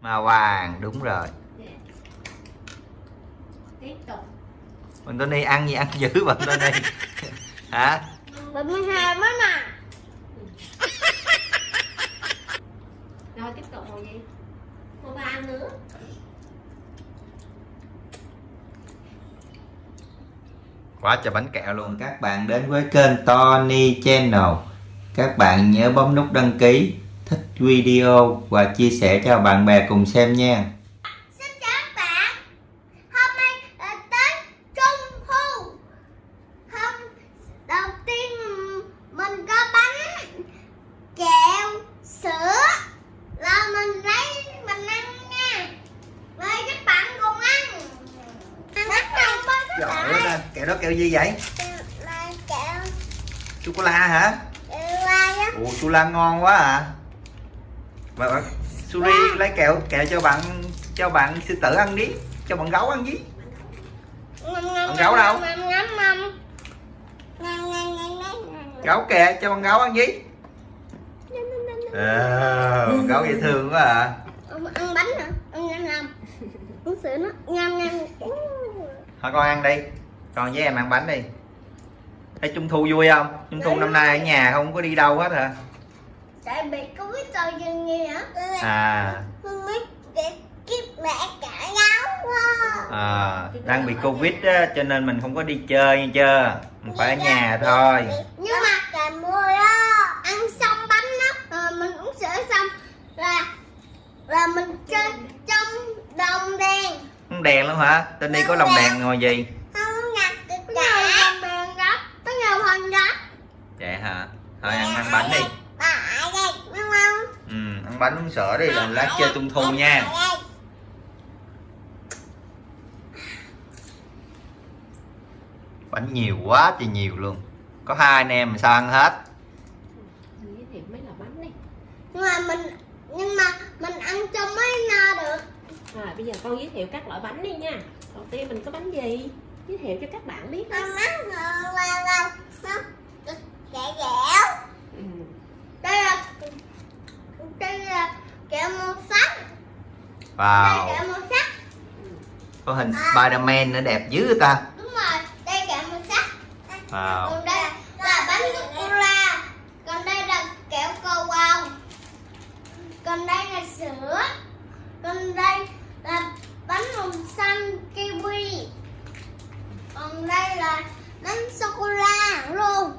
màu vàng đúng rồi. Tiếp tục. Bạn Tony ăn gì ăn dữ bạn Tony hả? Bảy mươi hai mới mà rồi tiếp tục màu gì màu vàng nữa. Quá trời bánh kẹo luôn. Các bạn đến với kênh Tony Channel. Các bạn nhớ bấm nút đăng ký video và chia sẻ cho bạn bè cùng xem nha. Xin chào các bạn. Hôm nay là tết trung thu. Hôm đầu tiên mình có bánh kẹo sữa. Là mình lấy mình ăn nha. Mời các bạn cùng ăn. Ăn đầu với các Trời bạn. ơi, kẹo đó kẹo gì vậy? là kẹo. Sô cô la hả? á. Ồ, sô la ngon quá à Mà bạn Suri lấy kẹo kẹo cho bạn cho bạn sư tử ăn đi. Cho bạn gấu ăn đi Con gấu đâu? Gấu kìa cho bạn gấu ăn đi à, con gấu dễ thương quá à. Ông ăn bánh hả? Ăn ngâm ngâm. Uống sữa nó. Ngâm ngâm. thôi con ăn đi. Con với em ăn bánh đi. Thấy trung thu vui không? Trung thu năm nay ở nhà không có đi đâu hết hả Tại bị Covid rồi dừng gì hả? à Không biết để kiếp mẹ cả gấu quá. à đang bị covid á cho nên mình không có đi chơi nha chưa mình phải ở nhà thôi Nhưng mà cả mùa đó ăn xong bánh đó rồi mình uống sữa xong là là mình chơi trong đồng đèn. không đèn luôn hả tên đi có lồng đèn ngồi gì Không nhặt được cả. Đồng đèn gấp. Có nhiều phần gấp. vậy hả thôi ăn ăn bánh đi Bà ở đây đúng không? ừ, ăn bánh uống sữa đi rồi lát chơi trung thu nha. Bánh nhiều quá thì nhiều luôn. Có hai anh em mà sao ăn hết? Mấy bánh Nhưng mà mình nhưng mà mình ăn cho mới no được. rồi bây giờ con giới thiệu các loại bánh đi nha. Đầu tiên mình có bánh gì? Giới thiệu cho các bạn biết. Mát hơn là là nó kẹo dẻo. ừ. Đây là kẹo màu sắc. Đây wow kẹo màu sắc. có hình Spiderman nữa đẹp dữ ta Đúng rồi, đây kẹo màu sắc. wow Còn đây là bánh sô cô la. Còn đây là kẹo cầu vồng. Còn đây là sữa. Còn đây là bánh màu xanh kiwi. Còn đây là bánh sô cô la luôn.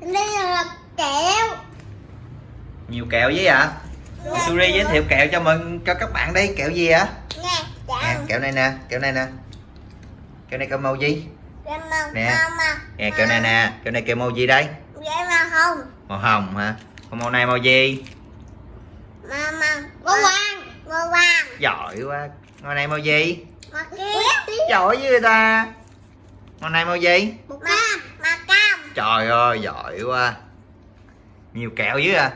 Còn đây là kẹo. nhiều kẹo với ạ Suri giới thiệu kẹo cho mình cho các bạn đi kẹo gì ạ Nè, nè, chạm. kẹo này nè kẹo này nè kẹo này kẹo màu gì Nè. màu màu. nè kẹo này nè kẹo này kẹo màu gì đây Kẹo màu hồng. màu hồng hả còn màu này màu gì Màu màu. Màu vàng. Màu vàng. giỏi quá màu này màu gì Màu kia. giỏi với người ta màu này màu gì Màu cam. Màu cam. trời ơi giỏi quá nhiều kẹo dữ à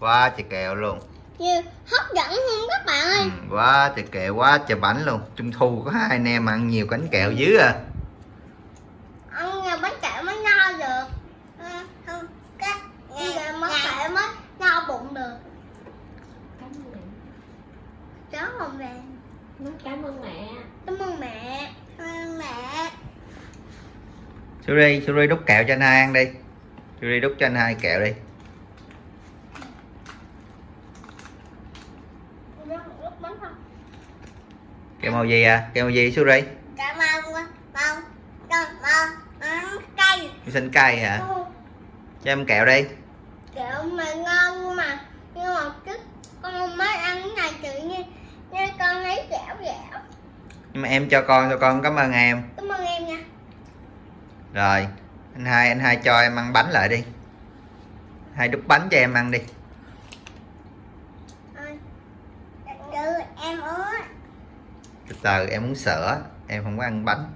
quá trời kẹo luôn Nhiều hấp dẫn không các bạn ơi. ừ, quá trời kẹo quá trời bánh luôn trung thu có hai anh em ăn nhiều bánh kẹo dữ à Ăn nhiều bánh kẹo mới no được. Ừ, không. Giờ bánh kẹo mới no bụng được. cảm ơn mẹ Cháu không nói cảm ơn mẹ Cảm ơn mẹ. Cảm ơn mẹ. Suri Suri đút kẹo cho anh hai ăn đi Suri đút cho anh hai kẹo đi Lúc bánh không? Kẹo màu gì à? Kẹo màu gì Suri ơn màu màu. Màu. Màu cây. xanh cay hả? Cho em kẹo đi. Kẹo mà ngon nhưng mà nhưng mà trước con mới ăn cái này tự nhiên nên con thấy dẻo dẻo. nhưng mà em cho con cho con cảm ơn em. Cảm ơn em nha. rồi anh hai anh hai cho em ăn bánh lại đi. Hai đút bánh cho em ăn đi Ơi. Từ em muốn từ em sữa em không có ăn bánh.